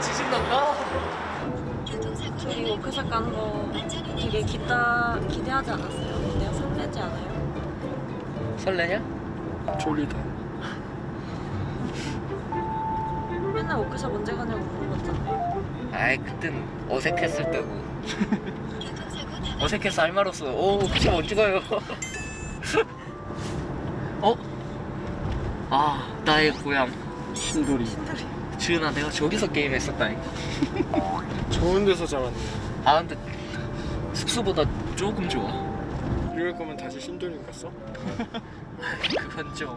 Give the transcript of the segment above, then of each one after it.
지진난다 저희 워크숍 가는 거 되게 기다, 기대하지 않았어요? 근데 설레지 않아요? 설레냐? 졸리다 맨날 워크숍 언제 가냐고 물어봤잖아요. 아이 그땐 어색했을 때고 어색해서 할 말 없어 오 그쵸 못 찍어요 어? 아 나의 고향 신돌이. 지은아 내가 저기서 게임했었다니까 좋은 데서 잡았네. 아 근데 숙소보다 조금 좋아. 이럴 거면 다시 신돌림 갔어? 그건 좀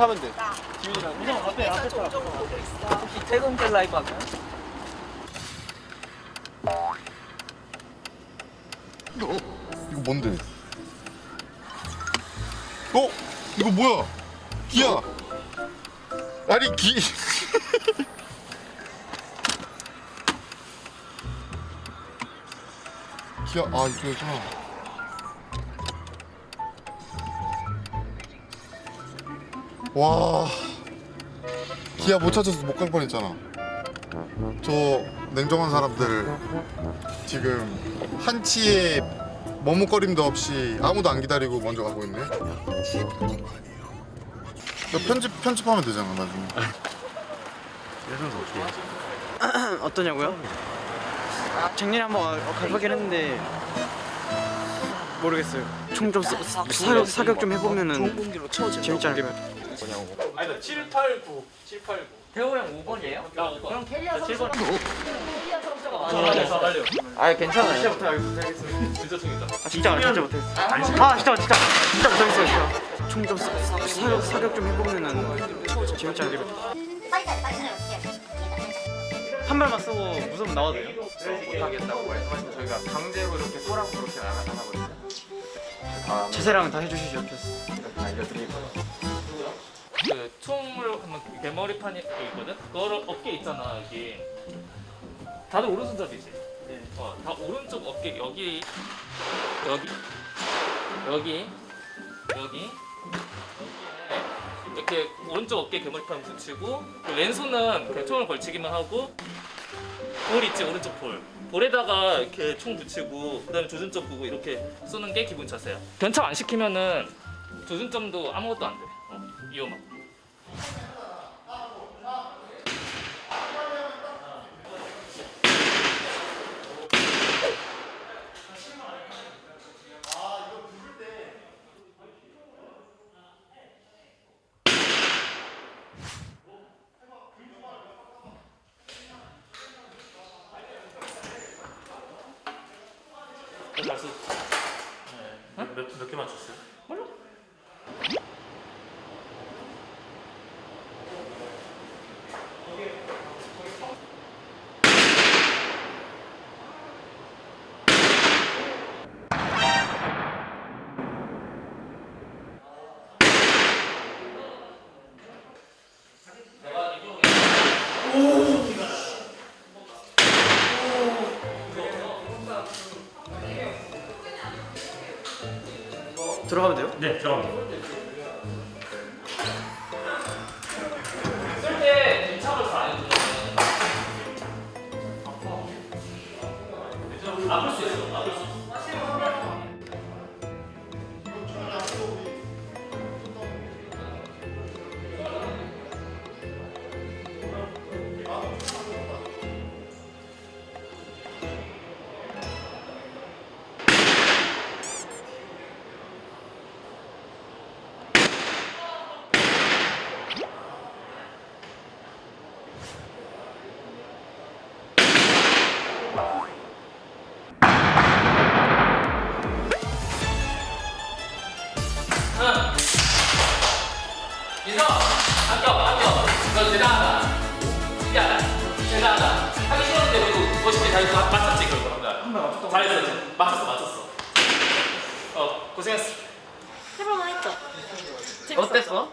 타면 돼 지훈이 타면 돼 앞에 앞에 타. 혹시 퇴근길 라이브 하면? 이거 뭔데? 어? 이거 뭐야? 기야. 아니 기. 기야 아 이거구나. 와. 기아 못 찾아서 못 갈 뻔했잖아. 저 냉정한 사람들 지금 한치의 머뭇거림도 없이 아무도 안 기다리고 먼저 가고 있네. 너 편집 편집하면 되잖아 나중에. 어떠냐고요? 작년에 한번 가보긴 했는데 모르겠어요. 총 좀 사격 사격 좀 해보면은 공기로 채워지 재밌지 않을까? 아 니다 7, 8, 9 7, 8, 9 태호 형 5번이에요? 그럼 캐리어 선수가 4번에서 빨리요 아 괜찮아요. 진짜 못하겠어. 진짜 총이다 아 진짜 안- 진짜 못하겠어. 아 진짜 진짜 진짜 못하겠어 진짜. 총좀 사격 사격 좀 해보면은 재밌지 않을까? 한 발만 쓰고 무서우면 나와도 돼요? 못하겠다고 말씀하시면 저희가 강제로 이렇게 꼬라고 그렇게 안 하거든요. 다음 자세랑 다 해주시죠. 거예요. 그 총을 하면 개머리판이 있거든? 그거를 어깨 있잖아 여기 다들 오른손잡이지? 네. 어, 다 오른쪽 어깨 여기 여기 여기 여기 이렇게 오른쪽 어깨 개머리판 붙이고 그 왼손은 그냥 총을 걸치기만 하고 볼 있지 오른쪽 볼 볼에다가 이렇게 총 붙이고 그 다음에 조준점 보고 이렇게 쏘는 게 기본 자세야 견착 안 시키면은 조준점도 아무것도 안돼 어, 위험하고 들어가면 돼요? 네 들어갑니다 쓸 해볼만 했죠? 재밌었죠? 어땠어?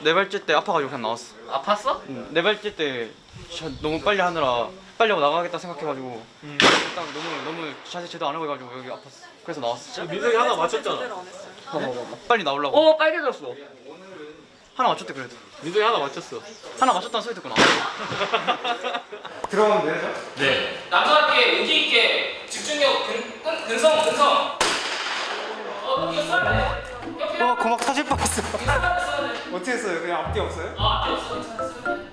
네 발째 때 아파가지고 그냥 나왔어. 아팠어? 응. 네 발째 때 진짜 너무 빨리 하느라 빨리 하고 나가겠다 생각해가지고 일단 너무 너무 자세 제대로 안 하고 해가지고 여기 아팠어. 그래서 나왔어. 민석이 하나 맞췄잖아. 했어요. 빨리 나오려고. 오 빨개졌어. 하나 맞췄대 그래도. 민석이 하나 맞췄어. 하나 맞췄다는 소리 듣고 나왔어. 들어가면 돼요? 네. 남자답게 의기 있게 집중력 근, 근, 근성 근성. 어 이거 써야 와 고막 터질 뻔했어. 어떻게 했어요? 그냥 앞뒤 없어요? 아 앞에 없어 써야 돼.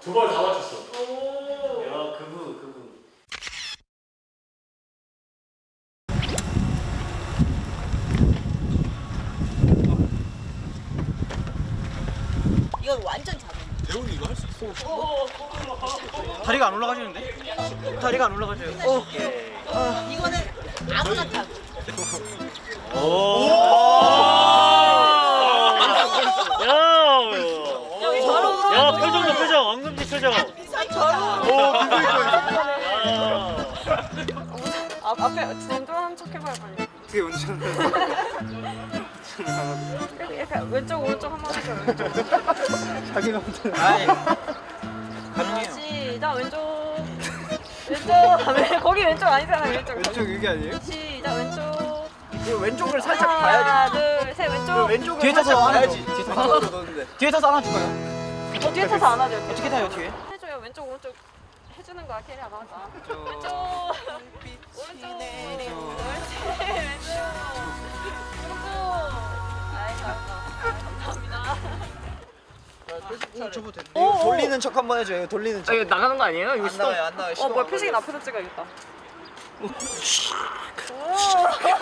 두 발 다 맞췄어. 이건 완전 자동. 대훈이 이거 할 수 있어. 다리가 안 올라가시는데? 다리가 안 올라가셔요. 어. 이거는 아무나 타고. 여기 저로 야 표정도 표정 엉금지 표정 아, 앞에 운전하는 척 해봐요 빨리. 어떻게 운전을? 이렇게, 이렇게 왼쪽 오른쪽 한번 하세요 왼쪽. 자기가 운전. 아이. 아, 시작 왼쪽. 왼쪽. 왜 거기 왼쪽 아니잖아 왼쪽. 왼쪽 여기 아니에요? 시작 왼쪽. 이거 왼쪽을 살짝 하나 둘셋 왼쪽. 왼쪽을 뒤에 타서 안아야지. 뒤에 타서 넣었는데. 뒤에 타서 안아줄까요? 어, 뒤에 타서 안아줘. 어떻게 타요 뒤에? 해줘요 왼쪽 오른쪽 해주는 거야 캐리 아마 왼쪽 오른쪽 옳지 왼쪽 오른쪽 저거 됐. 이거 돌리는 척 한번 해줘요. 돌리는 척. 이거 나가는 거 아니에요? 이거 안 나와요 안 나와요. 어 뭐야 표식이 앞에서 찍어야겠다 장난 아니야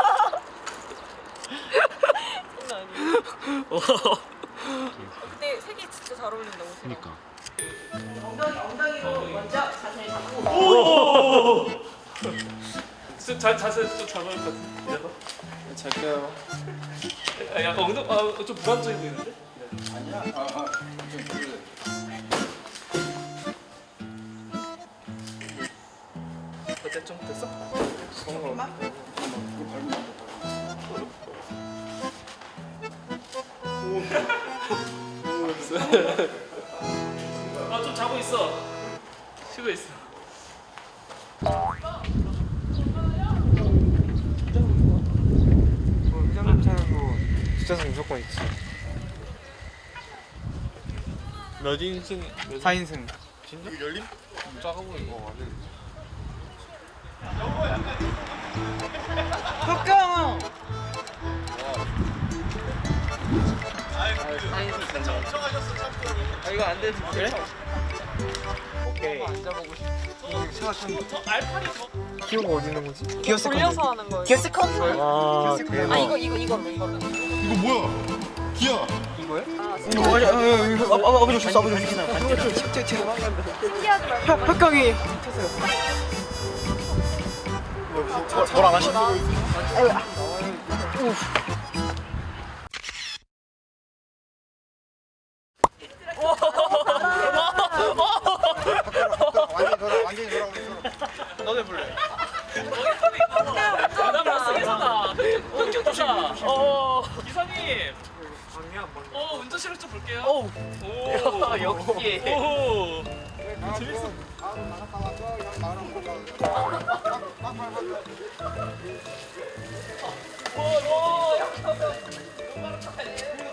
근데 색이 진짜 잘 어울린다 옷이랑 그니까 엉덩이 엉덩이로 먼저 자세히 잡고. 자, 자세 좀 잡을 것 같은데. 잘게요. 아, 약간 엉덩, 아, 좀 불안정해 보이는데? 어때 좀 됐어? 아좀 자고 있어. 쉬고 있어. 회장님 차는 뒷좌석 무조건 있지. 몇 인승? 4인승. 진짜? 열림? 작아 보이고 흑강. 아 이거 안 되지 그래? 오케이. 앉아보고 싶어. 기어가 어디 있는 거지? 기어 세컨드. 돌려서 하는 거예요 기어 세컨드. 와아 이거 이거 이걸로 이거 뭐야? 기야 뭐야? 아, 아, 아, 아버지 줬어, 아버지 줬어. 뒤에 뒤에 신기하지 말고 흑강이 뭘안 하시나? 완전히 돌아 완전히 돌아 너도 해볼래? 나갔어 볼게요. 오. 오 역시. 오. 재밌어.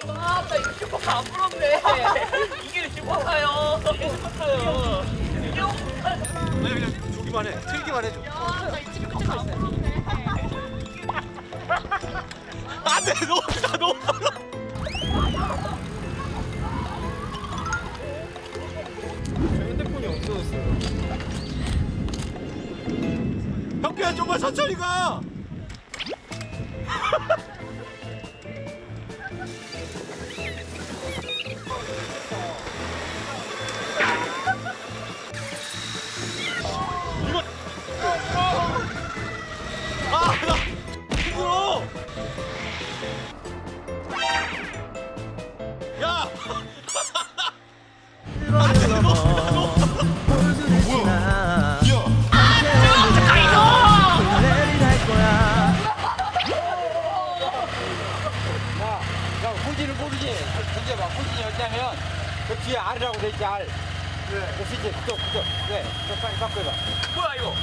아나 이거 슈퍼카 안 부럽네. 이게 슈퍼카요. 이게 슈퍼카요. 주기만 해. 틀기만 해줘. 안돼 너무 너무. 핸드폰이 없어졌어요. 천천히 가. 어디냐면 그 뒤에 R이라고 돼 있지 R. 그 밑에 그쪽 그쪽. 네, 그 빨리 바꿔봐. 뭐야 이거?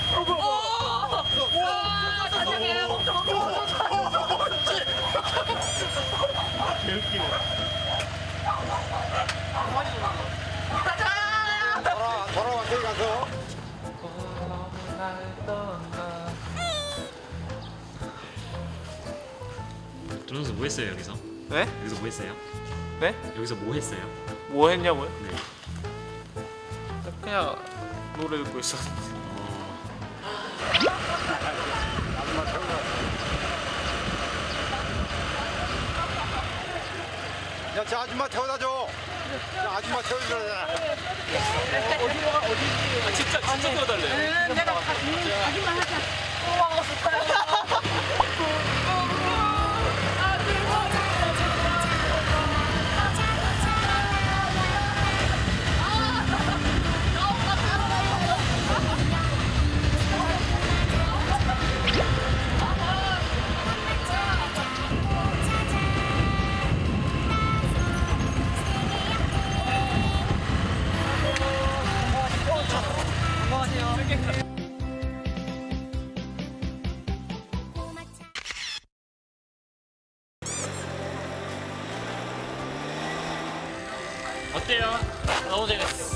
돌아 돌아와 저기 가서. 조선수 뭐 했어요 여기서? 네? 여기서 뭐 했어요? 네? 여기서 뭐 했어요? 뭐 했냐고요? 네. 그냥 노래 듣고 있었는데. 어, 야, 저 아줌마 태워다 줘. 저 아줌마 태워주잖아. 아, 진짜 진짜 태워달래요. 어때요? 너무 재밌어.